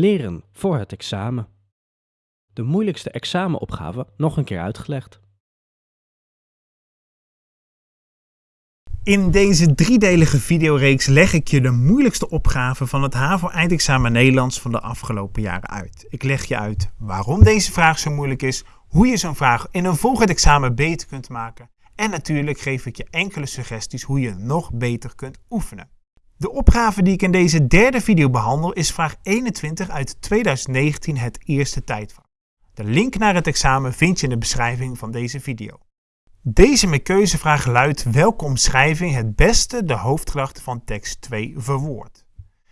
Leren voor het examen. De moeilijkste examenopgave nog een keer uitgelegd. In deze driedelige videoreeks leg ik je de moeilijkste opgave van het HAVO-eindexamen Nederlands van de afgelopen jaren uit. Ik leg je uit waarom deze vraag zo moeilijk is, hoe je zo'n vraag in een volgend examen beter kunt maken en natuurlijk geef ik je enkele suggesties hoe je nog beter kunt oefenen. De opgave die ik in deze derde video behandel is vraag 21 uit 2019 het eerste tijdvak. De link naar het examen vind je in de beschrijving van deze video. Deze met keuzevraag luidt welke omschrijving het beste de hoofdgedachte van tekst 2 verwoordt.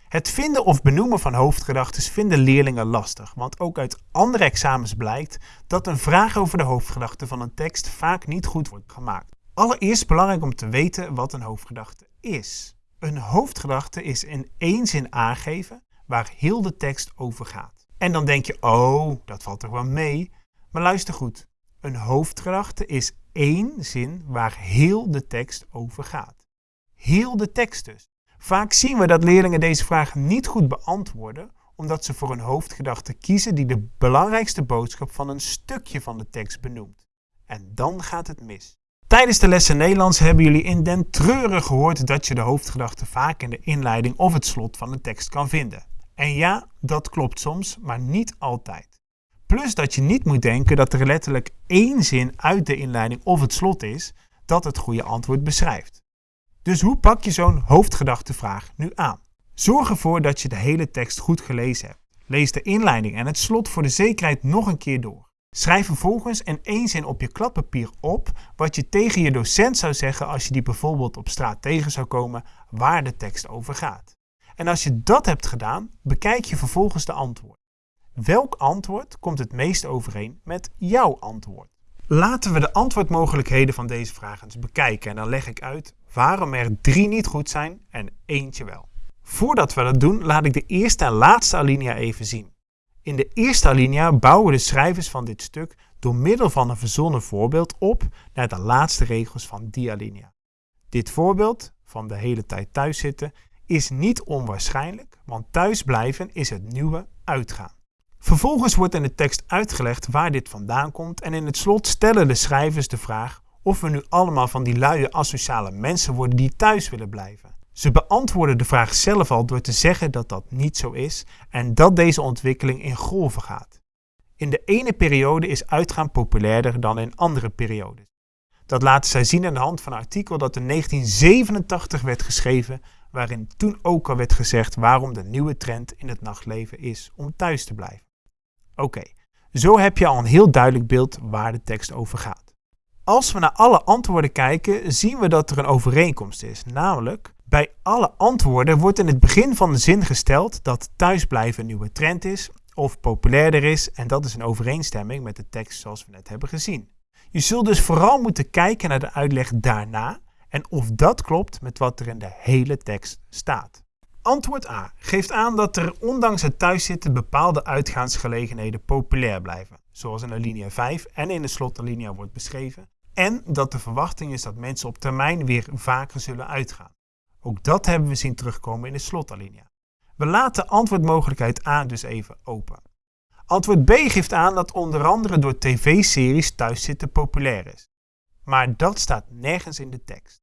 Het vinden of benoemen van hoofdgedachten vinden leerlingen lastig, want ook uit andere examens blijkt dat een vraag over de hoofdgedachte van een tekst vaak niet goed wordt gemaakt. Allereerst belangrijk om te weten wat een hoofdgedachte is. Een hoofdgedachte is in één zin aangeven waar heel de tekst over gaat. En dan denk je, oh, dat valt toch wel mee. Maar luister goed. Een hoofdgedachte is één zin waar heel de tekst over gaat. Heel de tekst dus. Vaak zien we dat leerlingen deze vraag niet goed beantwoorden, omdat ze voor een hoofdgedachte kiezen die de belangrijkste boodschap van een stukje van de tekst benoemt. En dan gaat het mis. Tijdens de lessen Nederlands hebben jullie in den treuren gehoord dat je de hoofdgedachte vaak in de inleiding of het slot van de tekst kan vinden. En ja, dat klopt soms, maar niet altijd. Plus dat je niet moet denken dat er letterlijk één zin uit de inleiding of het slot is dat het goede antwoord beschrijft. Dus hoe pak je zo'n hoofdgedachtevraag nu aan? Zorg ervoor dat je de hele tekst goed gelezen hebt. Lees de inleiding en het slot voor de zekerheid nog een keer door. Schrijf vervolgens in één zin op je kladpapier op wat je tegen je docent zou zeggen als je die bijvoorbeeld op straat tegen zou komen waar de tekst over gaat. En als je dat hebt gedaan, bekijk je vervolgens de antwoord. Welk antwoord komt het meest overeen met jouw antwoord? Laten we de antwoordmogelijkheden van deze vraag eens bekijken en dan leg ik uit waarom er drie niet goed zijn en eentje wel. Voordat we dat doen, laat ik de eerste en laatste alinea even zien. In de eerste alinea bouwen de schrijvers van dit stuk door middel van een verzonnen voorbeeld op naar de laatste regels van die alinea. Dit voorbeeld, van de hele tijd thuis zitten, is niet onwaarschijnlijk, want thuisblijven is het nieuwe uitgaan. Vervolgens wordt in de tekst uitgelegd waar dit vandaan komt en in het slot stellen de schrijvers de vraag of we nu allemaal van die luie asociale mensen worden die thuis willen blijven. Ze beantwoorden de vraag zelf al door te zeggen dat dat niet zo is en dat deze ontwikkeling in golven gaat. In de ene periode is uitgaan populairder dan in andere periodes. Dat laten zij zien aan de hand van een artikel dat in 1987 werd geschreven, waarin toen ook al werd gezegd waarom de nieuwe trend in het nachtleven is om thuis te blijven. Oké, zo heb je al een heel duidelijk beeld waar de tekst over gaat. Als we naar alle antwoorden kijken, zien we dat er een overeenkomst is, namelijk bij alle antwoorden wordt in het begin van de zin gesteld dat thuisblijven een nieuwe trend is of populairder is en dat is in overeenstemming met de tekst zoals we net hebben gezien. Je zult dus vooral moeten kijken naar de uitleg daarna en of dat klopt met wat er in de hele tekst staat. Antwoord A geeft aan dat er ondanks het thuiszitten bepaalde uitgaansgelegenheden populair blijven, zoals in alinea 5 en in de slotalinea wordt beschreven, en dat de verwachting is dat mensen op termijn weer vaker zullen uitgaan. Ook dat hebben we zien terugkomen in de slotalinea. We laten antwoordmogelijkheid A dus even open. Antwoord B geeft aan dat onder andere door tv-series thuiszitten populair is. Maar dat staat nergens in de tekst.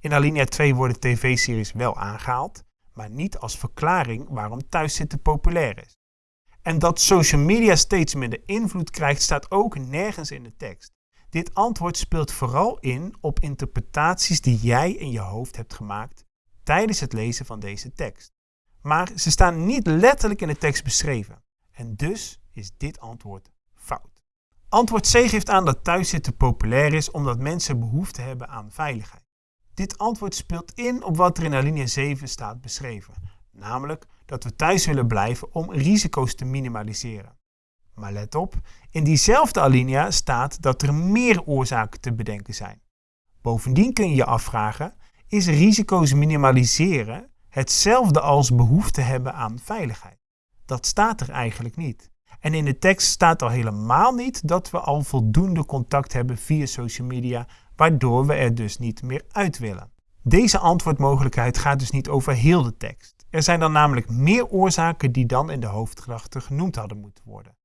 In alinea 2 worden tv-series wel aangehaald, maar niet als verklaring waarom thuiszitten populair is. En dat social media steeds minder invloed krijgt staat ook nergens in de tekst. Dit antwoord speelt vooral in op interpretaties die jij in je hoofd hebt gemaakt tijdens het lezen van deze tekst. Maar ze staan niet letterlijk in de tekst beschreven. En dus is dit antwoord fout. Antwoord C geeft aan dat thuiszitten populair is omdat mensen behoefte hebben aan veiligheid. Dit antwoord speelt in op wat er in alinea 7 staat beschreven, namelijk dat we thuis willen blijven om risico's te minimaliseren. Maar let op, in diezelfde alinea staat dat er meer oorzaken te bedenken zijn. Bovendien kun je je afvragen, is risico's minimaliseren hetzelfde als behoefte hebben aan veiligheid? Dat staat er eigenlijk niet. En in de tekst staat al helemaal niet dat we al voldoende contact hebben via social media, waardoor we er dus niet meer uit willen. Deze antwoordmogelijkheid gaat dus niet over heel de tekst. Er zijn dan namelijk meer oorzaken die dan in de hoofdgedachte genoemd hadden moeten worden.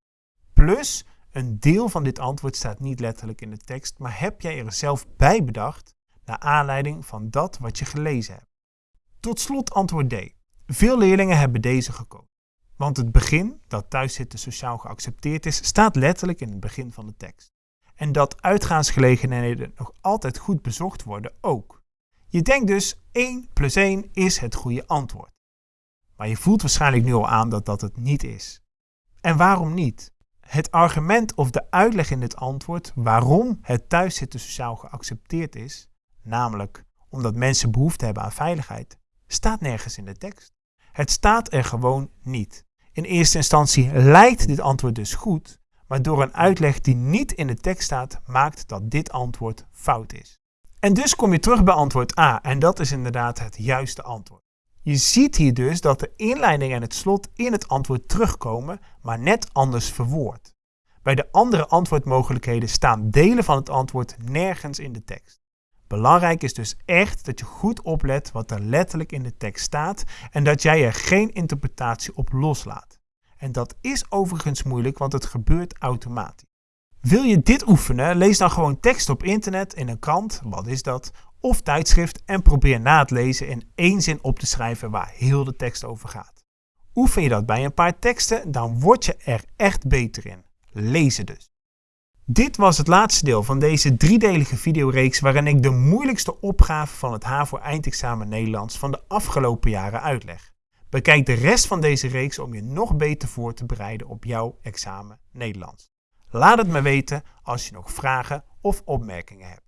Plus, een deel van dit antwoord staat niet letterlijk in de tekst, maar heb jij er zelf bij bedacht naar aanleiding van dat wat je gelezen hebt. Tot slot antwoord D. Veel leerlingen hebben deze gekozen. Want het begin, dat thuiszitten sociaal geaccepteerd is, staat letterlijk in het begin van de tekst. En dat uitgaansgelegenheden nog altijd goed bezocht worden ook. Je denkt dus 1 plus 1 is het goede antwoord. Maar je voelt waarschijnlijk nu al aan dat dat het niet is. En waarom niet? Het argument of de uitleg in dit antwoord waarom het thuiszitten sociaal geaccepteerd is, namelijk omdat mensen behoefte hebben aan veiligheid, staat nergens in de tekst. Het staat er gewoon niet. In eerste instantie lijkt dit antwoord dus goed, maar door een uitleg die niet in de tekst staat, maakt dat dit antwoord fout is. En dus kom je terug bij antwoord A, en dat is inderdaad het juiste antwoord. Je ziet hier dus dat de inleiding en het slot in het antwoord terugkomen, maar net anders verwoord. Bij de andere antwoordmogelijkheden staan delen van het antwoord nergens in de tekst. Belangrijk is dus echt dat je goed oplet wat er letterlijk in de tekst staat en dat jij er geen interpretatie op loslaat. En dat is overigens moeilijk, want het gebeurt automatisch. Wil je dit oefenen? Lees dan gewoon tekst op internet, in een krant, wat is dat, of tijdschrift en probeer na het lezen in één zin op te schrijven waar heel de tekst over gaat. Oefen je dat bij een paar teksten, dan word je er echt beter in. Lezen dus. Dit was het laatste deel van deze driedelige videoreeks waarin ik de moeilijkste opgave van het HAVO eindexamen Nederlands van de afgelopen jaren uitleg. Bekijk de rest van deze reeks om je nog beter voor te bereiden op jouw examen Nederlands. Laat het me weten als je nog vragen of opmerkingen hebt.